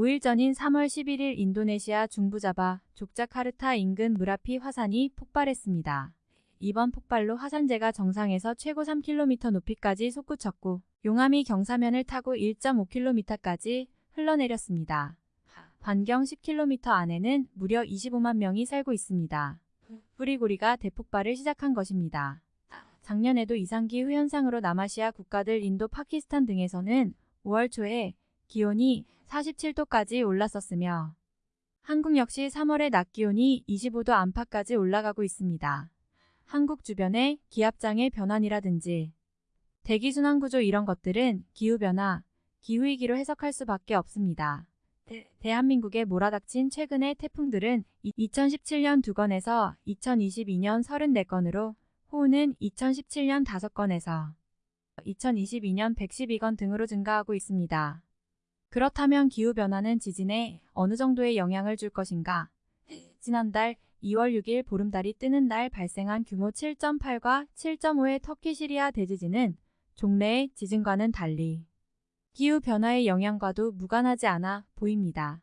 5일 전인 3월 11일 인도네시아 중부자바 족자카르타 인근 무라피 화산이 폭발했습니다. 이번 폭발로 화산재가 정상에서 최고 3km 높이까지 솟구쳤고 용암이 경사면을 타고 1.5km까지 흘러내렸습니다. 반경 10km 안에는 무려 25만 명이 살고 있습니다. 뿌리고리가 대폭발을 시작한 것입니다. 작년에도 이상기후 현상으로 남아시아 국가들 인도, 파키스탄 등에서는 5월 초에 기온이 47도까지 올랐었으며 한국 역시 3월에 낮 기온이 25도 안팎까지 올라가고 있습니다. 한국 주변의 기압장의 변환이라든지 대기순환구조 이런 것들은 기후변화, 기후위기로 해석할 수밖에 없습니다. 대 한민국에 몰아닥친 최근의 태풍들은 2017년 2건에서 2022년 34건으로 호우는 2017년 5건에서 2022년 112건 등으로 증가하고 있습니다. 그렇다면 기후변화는 지진에 어느 정도의 영향을 줄 것인가? 지난달 2월 6일 보름달이 뜨는 날 발생한 규모 7.8과 7.5의 터키 시리아 대지진은 종래의 지진과는 달리 기후변화의 영향과도 무관하지 않아 보입니다.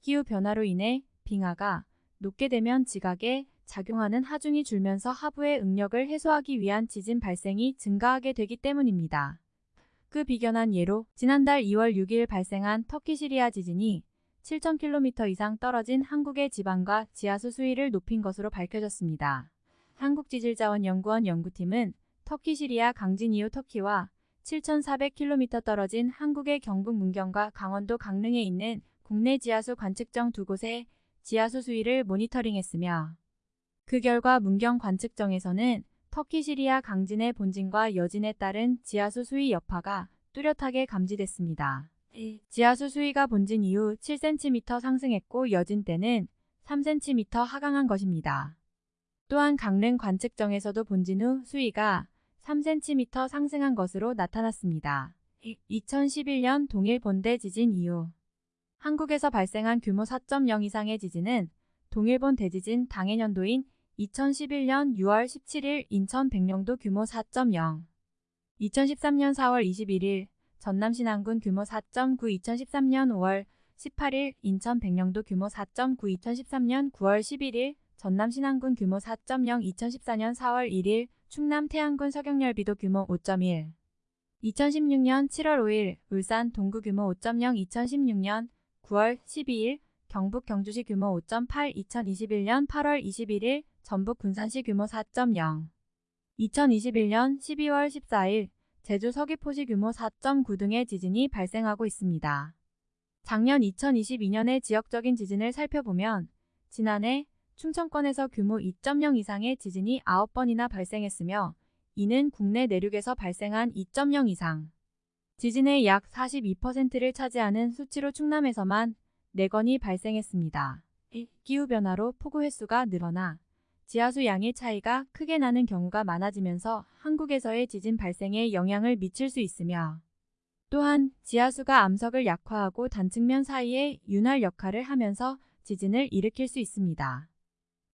기후변화로 인해 빙하가 녹게 되면 지각에 작용하는 하중이 줄면서 하부의 응력을 해소하기 위한 지진 발생이 증가하게 되기 때문입니다. 그 비견한 예로 지난달 2월 6일 발생한 터키 시리아 지진이 7,000km 이상 떨어진 한국의 지방과 지하수 수위를 높인 것으로 밝혀졌습니다. 한국지질자원연구원 연구팀은 터키 시리아 강진 이후 터키와 7,400km 떨어진 한국의 경북 문경과 강원도 강릉에 있는 국내 지하수 관측정 두 곳의 지하수 수위를 모니터링했으며 그 결과 문경 관측정에서는 터키 시리아 강진의 본진과 여진에 따른 지하수 수위 여파가 뚜렷하게 감지됐습니다. 지하수 수위가 본진 이후 7cm 상승했고 여진 때는 3cm 하강한 것입니다. 또한 강릉 관측정에서도 본진 후 수위가 3cm 상승한 것으로 나타났습니다. 2011년 동일 본대 지진 이후 한국에서 발생한 규모 4.0 이상의 지진은 동일본 대지진 당해년도인 2011년 6월 17일 인천 백령도 규모 4.0 2013년 4월 21일 전남 신안군 규모 4.9 2013년 5월 18일 인천 백령도 규모 4.9 2013년 9월 11일 전남 신안군 규모 4.0 2014년 4월 1일 충남 태안군 서경열비도 규모 5.1 2016년 7월 5일 울산 동구 규모 5.0 2016년 9월 12일 경북 경주시 규모 5.8 2021년 8월 21일 전북 군산시 규모 4.0 2021년 12월 14일 제주 서귀포시 규모 4.9 등의 지진이 발생하고 있습니다. 작년 2022년의 지역적인 지진을 살펴보면 지난해 충청권에서 규모 2.0 이상의 지진이 9번이나 발생했으며 이는 국내 내륙에서 발생한 2.0 이상 지진의 약 42%를 차지하는 수치로 충남에서만 4건이 발생했습니다. 기후변화로 폭우 횟수가 늘어나 지하수 양의 차이가 크게 나는 경우가 많아지면서 한국에서의 지진 발생에 영향을 미칠 수 있으며 또한 지하수가 암석을 약화하고 단층면 사이에 윤활 역할을 하면서 지진을 일으킬 수 있습니다.